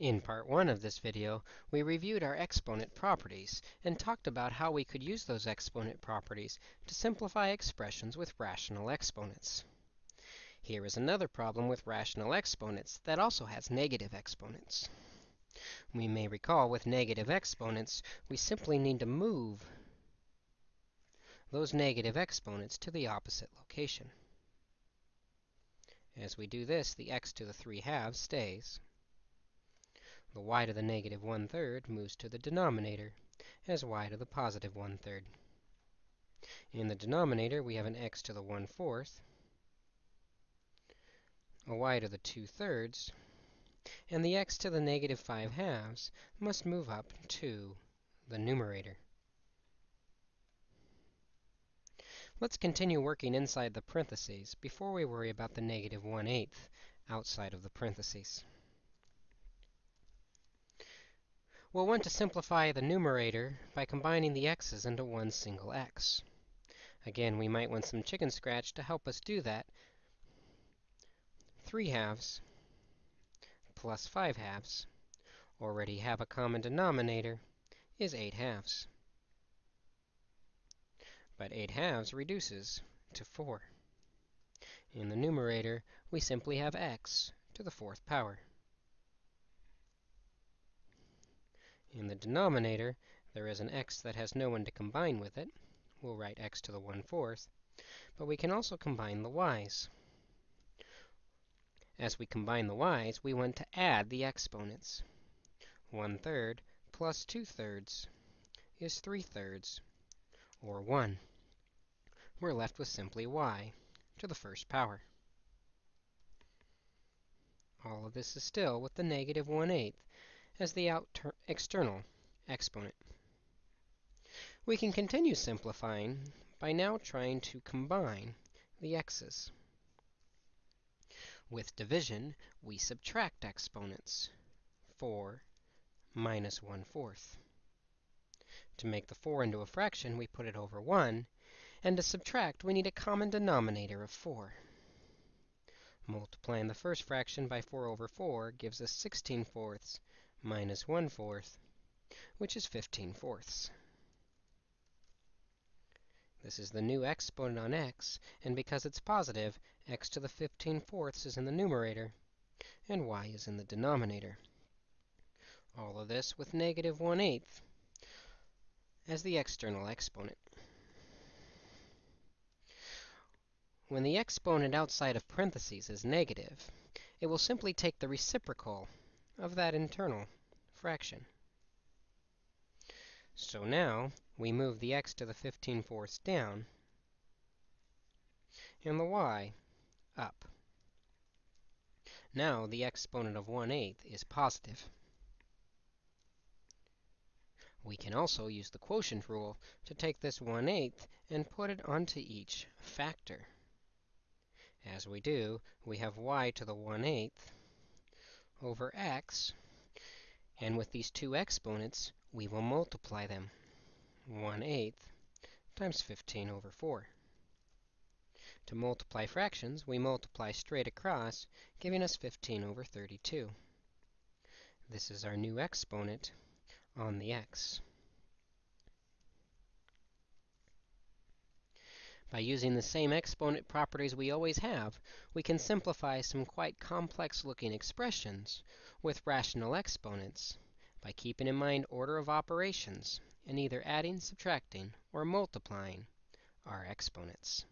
In part 1 of this video, we reviewed our exponent properties and talked about how we could use those exponent properties to simplify expressions with rational exponents. Here is another problem with rational exponents that also has negative exponents. We may recall with negative exponents, we simply need to move those negative exponents to the opposite location. As we do this, the x to the 3 halves stays. The y to the negative 1 third moves to the denominator as y to the positive 1 third. In the denominator, we have an x to the 1 fourth, a y to the 2 thirds, and the x to the negative 5 halves must move up to the numerator. Let's continue working inside the parentheses before we worry about the negative 1 eighth outside of the parentheses. We'll want to simplify the numerator by combining the x's into one single x. Again, we might want some chicken scratch to help us do that. 3 halves plus 5 halves already have a common denominator is 8 halves. But 8 halves reduces to 4. In the numerator, we simply have x to the fourth power. In the denominator, there is an x that has no one to combine with it. We'll write x to the 1 fourth. But we can also combine the y's. As we combine the y's, we want to add the exponents. 1 third plus 2 thirds is 3 thirds, or 1. We're left with simply y to the first power. All of this is still with the negative 1 eighth as the external exponent. We can continue simplifying by now trying to combine the x's. With division, we subtract exponents. 4 minus 1 fourth. To make the 4 into a fraction, we put it over 1. And to subtract, we need a common denominator of 4. Multiplying the first fraction by 4 over 4 gives us 16 fourths minus 1 fourth, which is 15 fourths. This is the new exponent on x, and because it's positive, x to the 15 fourths is in the numerator, and y is in the denominator. All of this with negative 1 eighth as the external exponent. When the exponent outside of parentheses is negative, it will simply take the reciprocal of that internal fraction. So now, we move the x to the 15 fourths down, and the y up. Now, the exponent of 1 eighth is positive. We can also use the quotient rule to take this 1 eighth and put it onto each factor. As we do, we have y to the 1 eighth over x. And with these two exponents, we will multiply them. 1 eighth times 15 over 4. To multiply fractions, we multiply straight across, giving us 15 over 32. This is our new exponent on the x. By using the same exponent properties we always have, we can simplify some quite complex-looking expressions with rational exponents by keeping in mind order of operations and either adding, subtracting, or multiplying our exponents.